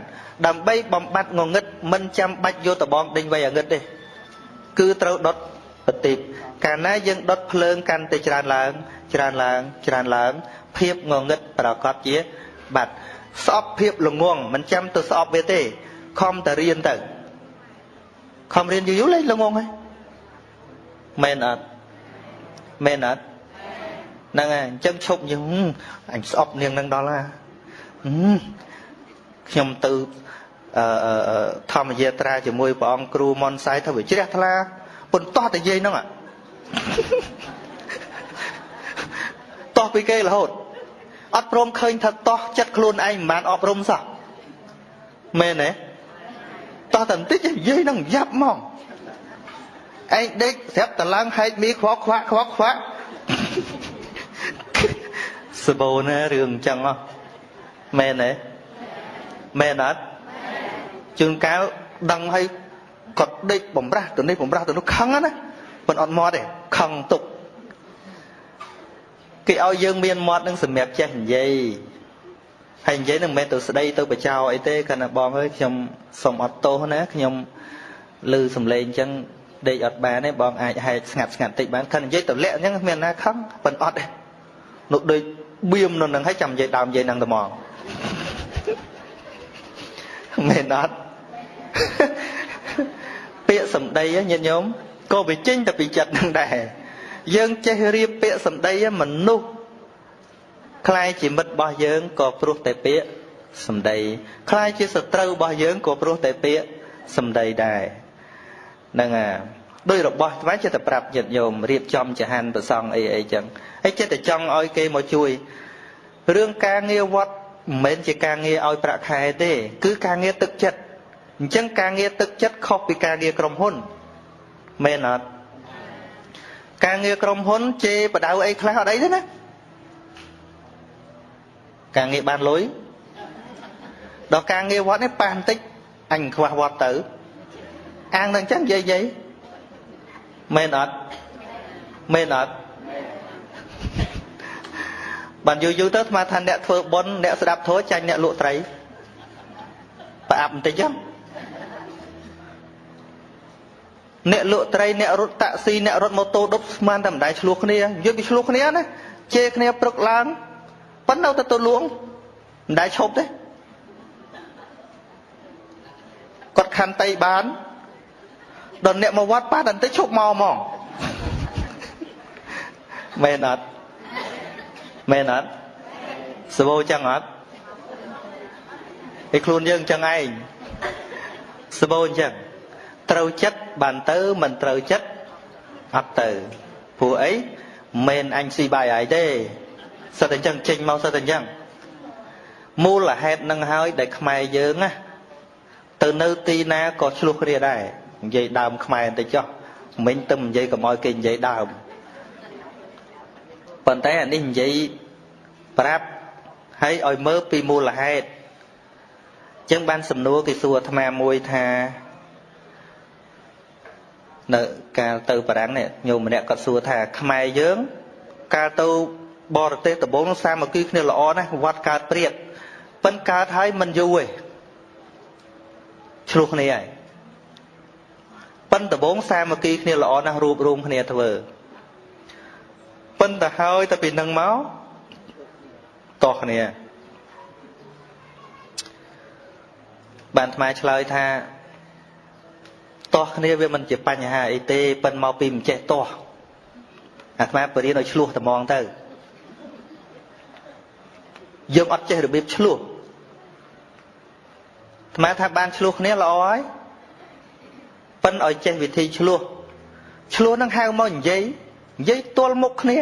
ដើម្បីបំបត្តិងងឹតមិនចាំបាច់យកតបងដេញវៃអាងឹតទេគឺត្រូវដុត បតិកាលណាយើងដុតភ្លើងកាន់តែច្រើនឡើង ច្រើនឡើង ច្រើនឡើង ភាពងងឹតប្រកបជាបាត់ស្អប់ភាពល្ងងមិនចាំទៅស្អប់វាទេខំតែរៀនទៅខំរៀនយូរយូរលេងល្ងងហើយមែនអត់មែនអត់ហ្នឹងហើយអញ្ចឹងឈប់យើងអញស្អប់នាងនឹងដល់ណាខ្ញុំទៅអឺធម្មយាត្រាជាមួយព្រះអង្គគ្រូមុនសៃទៅវាជ្រះថ្លា ប៉ុន្តែតែយាយហ្នឹងតោះពីគេរហូតអត់ព្រមឃើញថាតោះចិត្តខ្លួនឯងមិនបានអប់រំសោះមែនទេតោះតែបន្តិចនិយាយនឹងយ៉ាប់ហ្មងឯងដេកស្រាប់តឡើងហែកមីខ្វក់ខ្វាក់ខ្វក់ខ្វាក់សបោណារឿងអញ្ចឹងហ៎មែនទេមែនអត់ជួនកាលដឹងឲ្យ គាត់ដេកបំរាស់ទៅនេះបំរាស់ទៅនោះខឹងណាមិនអត់មាត់ទេខឹងទុកគេឲ្យយើងមានមាត់នឹងសម្រាប់ចេះនិយាយហើយនិយាយនឹងមិនមែនទៅស្ដីទៅបចោអីទេគាត់ណាបងអើយខ្ញុំសុំអត់ទោសណាខ្ញុំឮសំឡេងអញ្ចឹងដេកអត់បានទេបងអាចហែកស្ងាត់ស្ងាត់តិចបានគាត់និយាយទៅលាក់អញ្ចឹងគ្មានណាខឹងប៉ិនអត់ទេនោះដូចបៀមនៅនឹងឲ្យចាំនិយាយដើមនិយាយនឹងត្មងមែនអត់ពាក្យ សម្ដីញាតិញោមក៏វាចេញតែពីចិត្តនឹងដែរយើងចេះរៀបពាក្យសម្ដីមនុស្សខ្លាយជាមិត្តរបស់យើងក៏ព្រោះតែពាក្យសម្ដីខ្លាយជាសត្រូវរបស់យើងក៏ព្រោះតែពាក្យសម្ដីដែរហ្នឹងអាដោយរបស់ស្វែងចិត្តតែប្រាប់ញាតិញោមរៀបចំចហានប្រសងអីអីចឹងហើយចិត្តតែចង់ឲ្យគេមកជួយរឿងការងារវត្តមិនមែនជាការងារឲ្យប្រាក់ខែទេ គឺការងារទឹកចិត្ត អញ្ចឹងការងារទឹកចិត្តខុសពីការងារក្រុមហ៊ុនមែនអត់ការងារក្រុមហ៊ុនជេរបដៅអីខ្លះអត់អីទេណាការងារបានលុយដល់ការងារវត្តនេះប៉ះបន្តិចអញខ្វះវត្តទៅអាងនឹងអញ្ចឹងនិយាយនិយាយមែនអត់មែនអត់បានយូរយូរទៅស្មាថាអ្នកធ្វើបុណ្យអ្នកស្ដាប់ធម៌ចាញ់អ្នកលក់ត្រីប្រអាប់បន្តិចចឹង អ្នកលក់ត្រីអ្នករត់តាក់ស៊ីអ្នករត់ម៉ូតូដប់ស្មានតែមិនដែរឆ្លោះគ្នាយល់ពីឆ្លោះគ្នាណាជេរគ្នាព្រឹកឡើងប៉ុន្តែនៅតែទៅលួងមិនដែរឈប់ទេគាត់ខន្តីបានដល់អ្នកមកវត្តប៉ះតែបន្តិចឈប់មកហ្មងមែនអត់មែនអត់សបោចឹងអត់ឯខ្លួនយើងចឹងឯងសបោអញ្ចឹង ត្រូវចិត្តបានទៅមិនត្រូវចិត្តអត់ទៅព្រោះអីមិនអញស៊ីបាយហើយទេសិតតែអញ្ចឹងចេញមកសិតតែអញ្ចឹងមូលហេតុនឹងហើយដែលខ្មែរយើងណាទៅនៅទីណាក៏ឆ្លោះគ្នាដែរនិយាយដើមខ្មែរបន្តិចចុះមិញទៅនិយាយកុំឲ្យគេនិយាយដើមប៉ុន្តែអានេះនិយាយប្រាប់ហើយឲ្យមើលពីមូលហេតុចឹងបានសំណួរគេសួរអាត្មាមួយថា នៅកាលទៅបារាំងនេះញោមម្នាក់គាត់សួរថាខ្មែរយើង កាលទៅបរទេសដំបូងសាមគ្គីគ្នាល្អណាស់វត្តកើតព្រាតប៉ិនកើតហើយមិនយូរទេឆ្លោះគ្នាហើយប៉ិនដំបងសាមគ្គីគ្នាល្អណាស់រួបរวมគ្នាធ្វើប៉ិនទៅហើយទៅពីនឹងមកតោះគ្នាបានថ្មឆ្លើយថា តោះគ្នាវាមិនជាបញ្ហាអីទេប៉ិនមកពីមិនចេះតោះអាត្មាបរៀនឲ្យឆ្លោះត្មងទៅយើងអត់ចេះរបៀបឆ្លោះអាត្មាថាបានឆ្លោះគ្នាល្អហើយប៉ិនឲ្យចេះវិធីឆ្លោះឆ្លោះនឹងហៅមកនិយាយនិយាយទល់មុខគ្នា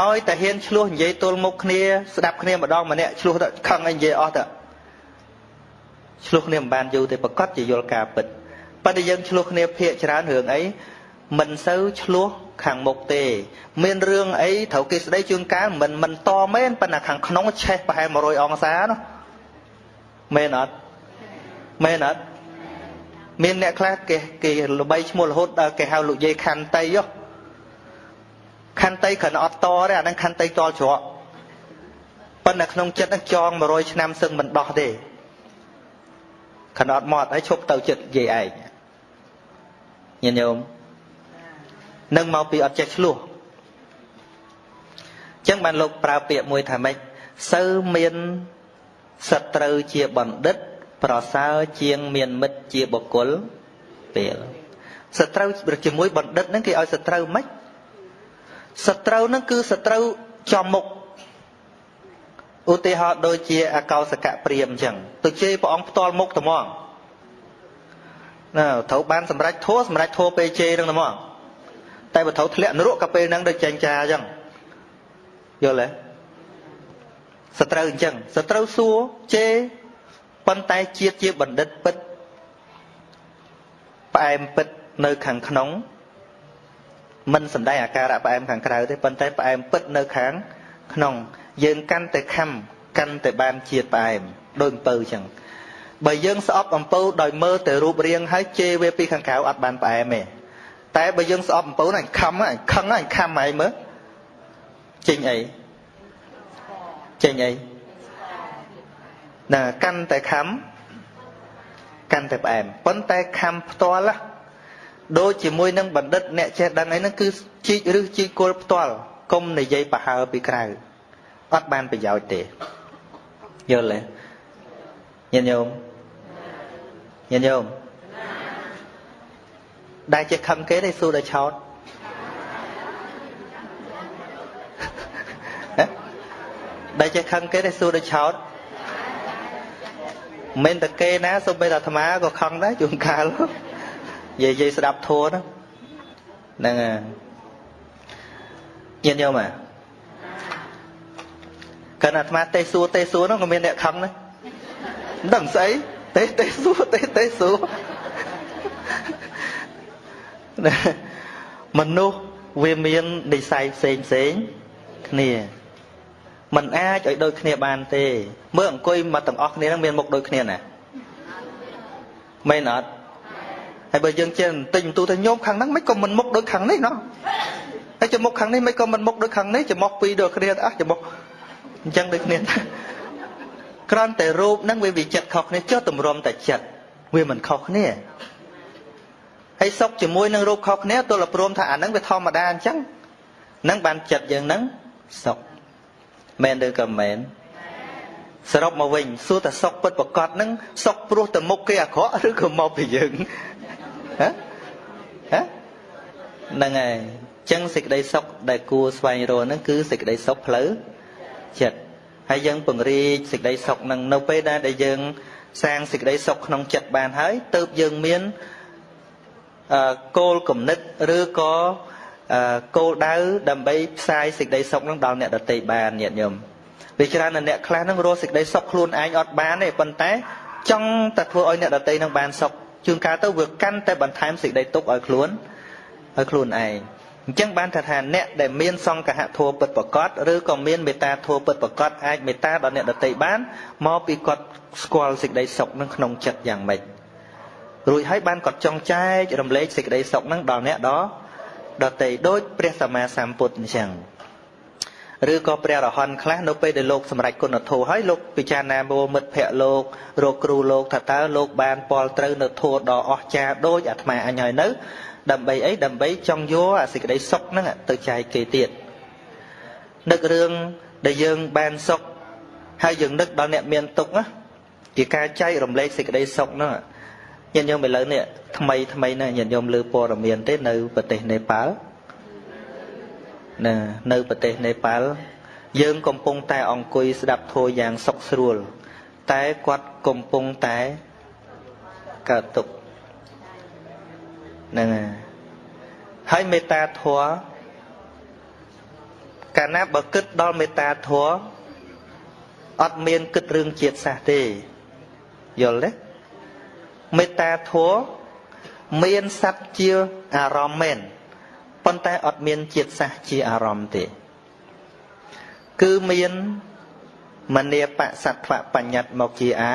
ឲ្យតែហ៊ានឆ្លោះនិយាយទល់មុខគ្នាស្ដាប់គ្នាម្ដងម្នាក់ឆ្លោះទៅខឹងឲ្យនិយាយអស់ទៅ ឆ្លោះគ្នាមិនបានយូរទេប្រកាសជាយល់ការពិតប៉ុន្តែយើងឆ្លោះគ្នាភាកច្រើនរឿងអីមិនសូវឆ្លោះខាងមុខទេ មានរឿងអីត្រូវគេស្ដីជួនកាលមិនមិនតមែនប៉ុន្តែខាងក្នុងឆេះប្រហែល100អង្សានោះមែនអត់មែនអត់មានអ្នកខ្លះគេគេល្បីឈ្មោះរហូតដល់គេហៅលោកយាយខន្តីហ៎ខន្តីគ្រាន់អត់តទេអានឹងខន្តីតល់ច្រកប៉ុន្តែក្នុងចិត្តនឹងចង100ឆ្នាំសឹងមិនដោះទេ គ្រាន់អត់មកហើយឈប់ទៅចិត្តយាយឯងញាតិញោមនឹងមកពីអត់ចេះឆ្លោះចឹងបានលោកប្រើពាក្យមួយថាម៉េចសើមានសត្រូវជាបណ្ឌិត ប្រសើរជាងមានមិត្តជាបុគ្គលពេលសត្រូវជាមួយបណ្ឌិតហ្នឹងគេឲ្យសត្រូវម៉េចសត្រូវហ្នឹងគឺសត្រូវចំមុខ ឧទាហរណ៍ដូចជាអកោសកៈព្រាមអញ្ចឹងទៅជេរព្រះអង្គផ្ទាល់មុខត្មងណាត្រូវបានសម្រេចធัวសម្រេចធัวពេលជេរហ្នឹងត្មងតែបើត្រូវធ្លាក់នរកក៏ពេលហ្នឹងដូចចែងចាអញ្ចឹងយល់ទេសត្រូវអញ្ចឹងសត្រូវសួរជេរប៉ុន្តែជាតិជាបណ្ឌិតពិតផ្អែមពិតនៅខាងក្នុងមិនសំដែងអាការៈផ្អែមខាងក្រៅទេប៉ុន្តែផ្អែមពិតនៅខាងក្នុង យើងកាន់តែខំកាន់តែបានជាតិផ្អែមដូចអំពៅចឹងបើយើងស្អប់អំពៅដោយមើលតែរូបរាងហើយជេរវាពីខាងក្រៅអត់បានផ្អែមទេតែបើយើងស្អប់អំពៅហ្នឹងខំហ្នឹងខឹងហ្នឹងខំហើយមើលចេញអីចេញអីណាកាន់តែខំកាន់តែផ្អែមប៉ុន្តែខំផ្ទាល់ដូចជាមួយនឹងបណ្ឌិតអ្នកចេះដឹងអីហ្នឹងគឺជីកឬជីកគល់ផ្ទាល់កុំនិយាយប្រហើពីក្រៅ អត់បានប្រយោជន៍ទេយល់ទេញាតិញោមញាតិញោមដែលជាខឹងគេទេសួរដល់ឆោតដែលជាខឹងគេទេសួរដល់ឆោតមិនតែគេណាសូម្បីតែអាត្មាក៏ខឹងដែរជួនកាលនិយាយនិយាយស្ដាប់ធัวហ្នឹងហ្នឹងញាតិញោមអា កាលអាត្មាទេសួរទេសួរនោះក៏មានអ្នកខឹងដែរមិនដឹងស្អីទេសទេសួរទេសទេសួរមនុស្សវាមាននិស័យផ្សេងផ្សេងគ្នាมันអាចឲ្យដូចគ្នាបានទេមើលអង្គុយមកទាំងអស់គ្នានឹងមានមុខដូចគ្នាណាមែនអត់ហើយបើយើងចេះបន្តិចបន្ទូទៅញោមខាងហ្នឹងមិនក៏មិនមុខដូចខាងនេះណោះហើយចំមុខខាងនេះមិនក៏មិនមុខដូចខាងនេះចំមុខពីរដូចគ្នាអស់ចំមុខ អញ្ចឹងដូចគ្នាគ្រាន់តែរូបហ្នឹងវាវិចិត្រខុសគ្នាចុះតម្រុំតែចិត្តវាមិនខុសគ្នាហើយសុខជាមួយនឹងរូបខុសគ្នាទល់ព្រមថាអាហ្នឹងវាធម្មតាអញ្ចឹងហ្នឹងបានចិត្តយើងហ្នឹងសុខមែនឬក៏មែនសរុបមកវិញសួរតែសុខពិតប្រកបហ្នឹងសុខព្រោះតែមុខគេអាក្រក់ឬក៏មកពីយើងហ៎ហ៎ហ្នឹងហើយចឹងសេចក្តីសុខដែលគួរស្វែងរកហ្នឹងគឺសេចក្តីសុខផ្លូវ ចិត្តហើយយើងពង្រីកសេចក្តីសុខហ្នឹងនៅពេលដែលដែលយើងសាងសេចក្តីសុខក្នុងចិត្តបានហើយទើបយើងមានអឺគោលគំនិតឬក៏គោលដៅដើម្បីផ្សាយសេចក្តីសុខនឹងដល់អ្នកដទៃបានញាតិញោមវាច្រើនតែអ្នកខ្លះនឹងរស់សេចក្តីសុខខ្លួនឯងអត់បានទេប៉ុន្តែចង់តែធ្វើឲ្យអ្នកដទៃនឹងបានសុខជួនកាលទៅវាកាន់តែបន្ថែមសេចក្តីទុក្ខឲ្យខ្លួនឲ្យខ្លួនឯង អញ្ចឹងបានថាថាអ្នកដែលមានសង្កហធัวពិតប្រកបឬក៏មានមេត្តាធัวពិតប្រកបអាចមេត្តាដល់អ្នកដទៃបានមកពីគាត់ស្គាល់សេចក្តីសុខនឹងក្នុងចិត្តយ៉ាងម៉េចរួចហើយបានគាត់ចង់ចែករំលែកសេចក្តីសុខនឹងដល់អ្នកដដតីដូចព្រះសម្មាសម្ពុទ្ធអញ្ចឹងឬក៏ព្រះរហន្តខ្លះនៅពេលដែលលោកសម្រេចគុណធម៌ហើយលោកពិចារណាមើលមិត្តភ័ក្តិលោករកគ្រូលោកថាតើលោកបានពលត្រូវនៅធម៌ដ៏អស្ចារ្យដូចអាត្មាអញហើយនៅ ដើម្បីអីដើម្បីចង់យកអាសេចក្តីសុខហ្នឹងទៅចែកគេទៀតនឹករឿងដែលយើងបានសុខហើយយើងនឹកដល់អ្នកមានទុក្ខណាជាការចែករំលែកសេចក្តីសុខហ្នឹងញាតិញោមឥឡូវនេះថ្មីថ្មីណាញាតិញោមលើព័ត៌មានទេនៅប្រទេសនេប៉ាល់ណានៅប្រទេសនេប៉ាល់យើងកំពុងតែអង្គុយស្ដាប់ធម៌យ៉ាងសុខស្រួល តែគាត់កំពុងតែកើតទុក្ខ ហ្នឹងហើយមេត្តាធម៌កាលណាបើគិតដល់មេត្តាធម៌អត់មានគិតរឿងជាតិសាសទេយល់ទេមេត្តាធម៌មានសត្វជាអារម្មណ៍មែនប៉ុន្តែអត់មានជាតិសាសជាអារម្មណ៍ទេ គឺមានមនីបសត្វបញ្ញត្តិមកជាអា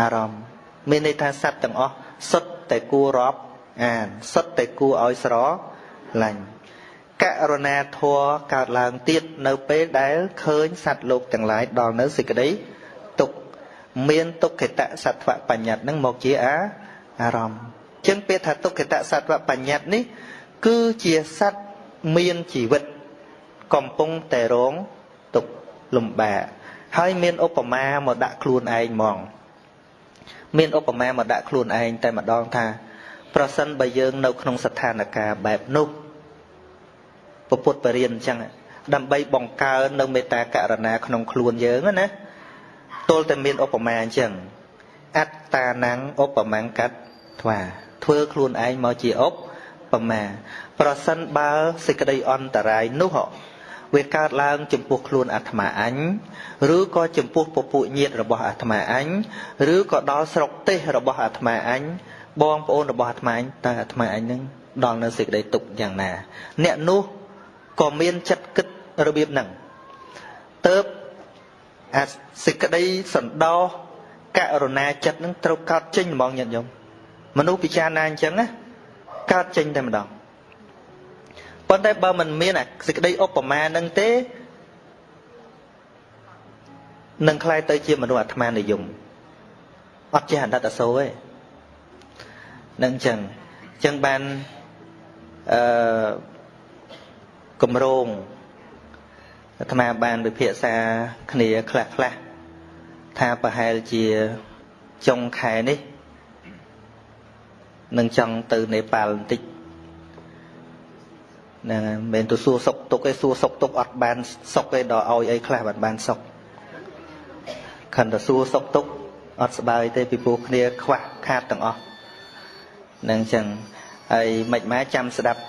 អារម្មណ៍មានន័យថាសត្វទាំងអស់សុទ្ធតែគួររាប់ អានសុទ្ធតែគួរឲ្យស្រឡាញ់ករណាធัวកើតឡើងទៀតនៅពេលដែលឃើញសត្វលោកទាំងឡាយដល់នៅសេចក្តីទុក្ខមានទុក្ខតសត្វបញ្ញត្តិនឹងមកជាអាអារម្មណ៍ចឹងពាក្យថាទុក្ខតសត្វបញ្ញត្តិនេះ គឺជាសត្វមានជីវិត កំពុងតែរងទុក្ខលំបាកហើយមានឧបមាមកដាក់ខ្លួនឯងហ្មង មានឧបមាមកដាក់ខ្លួនឯងតែម្ដងថា ប្រសិនបើយើងនៅក្នុងស្ថានភាពបែបនោះពពុទ្ធបរិញ្ញអញ្ចឹងដើម្បីបង្កើននៅមេត្តាករណាក្នុងខ្លួនយើងណាទល់តែមានឧបមាអញ្ចឹងអត្តានំឧបមង្កតថ្វាធ្វើខ្លួនឯងមកជាឧបបមាប្រសិនបើសេចក្តីអន្តរាយនោះវាកើតឡើងចំពោះខ្លួនអាត្មាអញឬក៏ចំពោះពពួកញាតិរបស់អាត្មាអញឬក៏ដល់ស្រុកទេសរបស់អាត្មាអញ បងប្អូនរបស់អាត្មាអញតើអាត្មាអញនឹងដល់នៅសេចក្តីទុកយ៉ាងណា អ្នកនោះក៏មានចិត្តគិតរបៀបហ្នឹងទៅអាសេចក្តីសន្តោសករុណាចិត្តនឹងត្រូវកើតចេញហ្មងញាតិញោមមនុស្សពិចារណាអញ្ចឹងណាកើតចេញតែម្ដងប៉ុន្តែបើមិនមានអាសេចក្តីឧបមានឹងទេនឹងคล้ายទៅជាមនុស្សអាត្មានិយមអត់ចេះអតីតអសូរទេ នឹងអញ្ចឹងអញ្ចឹងបានអឺគម្រោងអាត្មាបានវិភាសាគ្នាខ្លះខ្លះថាប្រហែលជាចុងខែនេះនឹងចង់ទៅនេប៉ាល់បន្តិចហ្នឹងហើយមិនមែនទៅសួរសុកទុកឯងសួរសុកទុកអត់បានសុកឯងដល់ឲ្យអីខ្លះបានបានសុកខិនទៅសួរសុកទុកអត់ស្បើយទេពីព្រោះគ្នាខ្វះខាតទាំងអស់ហ្នឹងអញ្ចឹងហើយមិនម៉ែចាំស្ដាប់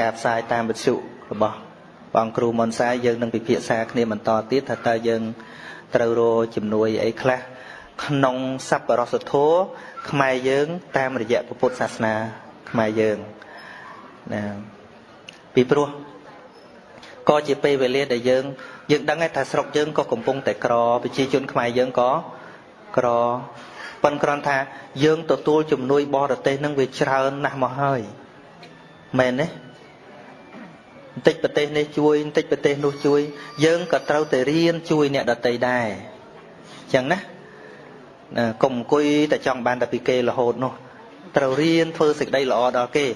ការផ្សាយតាមវិទ្យុរបស់បងគ្រូមុនសាយយើងនឹងពិភាក្សាគ្នាបន្តទៀតថាតើយើងត្រូវរកជំនួយអីខ្លះក្នុងសប្បុរសធម៌ខ្មែរយើង តាមរយៈពុទ្ធសាសនាខ្មែរយើងណាពីព្រោះក៏ជាពេលវេលាដែលយើងយើងដឹងថាស្រុកយើងក៏កំពុងតែក្រប្រជាជនខ្មែរយើងក៏ក្រ ប៉ុន្តែគ្រាន់ថាយើងទទួលជំនួយបរទេសនឹងវាច្រើនណាស់មកហើយមែនទេបន្តិចប្រទេសនេះជួយបន្តិចប្រទេសនោះជួយ យើងក៏ត្រូវតែរៀនជួយអ្នកដទៃដែរអញ្ចឹងណាណាកុំអង្គុយតែចង់បានតែពីគេរហូតនោះត្រូវរៀនធ្វើសេចក្តីល្អដល់គេ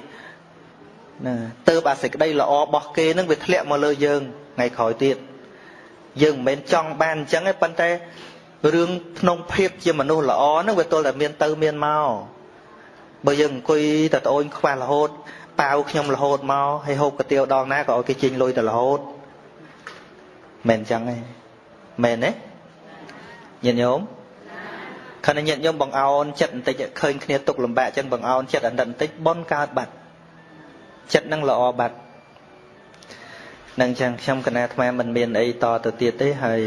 ណាទៅអាសេចក្តីល្អរបស់គេនឹងវាធ្លាក់មកលើយើងថ្ងៃក្រោយទៀតយើងមិនមែនចង់បានអញ្ចឹងទេប៉ុន្តែ រឿងក្នុងភាពជាមនុស្សល្អហ្នឹងវាទល់តែមានទៅមានមកបើយើងអង្គុយតែត្អូនខ្វះរហូតប៉ាវខ្ញុំរហូតមកហើយហូបកាទៀវដងណាក៏ឲ្យគេជិញលុយទៅរហូតមិនអញ្ចឹងទេមែនទេញាតិញោមខណៈញាតិញោមបងអោនចិត្តបន្តិចឃើញគ្នាទុកលំបាកអញ្ចឹងបងអោនចិត្តអន្តិតបន្តិចបនកើតបាត់ចិត្តនឹងល្អបាត់នឹងអញ្ចឹងខ្ញុំកណាអាត្មាមិនមានអីតទៅទៀតទេហើយ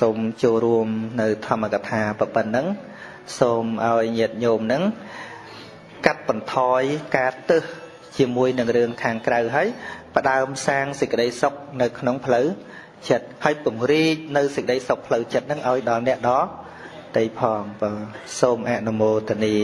សូមចូលរួមនៅធម្មកថាប៉ុណ្ណឹងសូមឲ្យញាតិញោមនឹងកាត់បន្ថយការទឹះជាមួយនឹងរឿងខាងក្រៅហើយផ្ដើមសាងសេចក្តីសុខនៅក្នុងផ្លូវចិត្តហើយពង្រីកនៅសេចក្តីសុខផ្លូវចិត្តនឹងឲ្យដល់អ្នកដទៃផងបាទសូមអនុមោទនា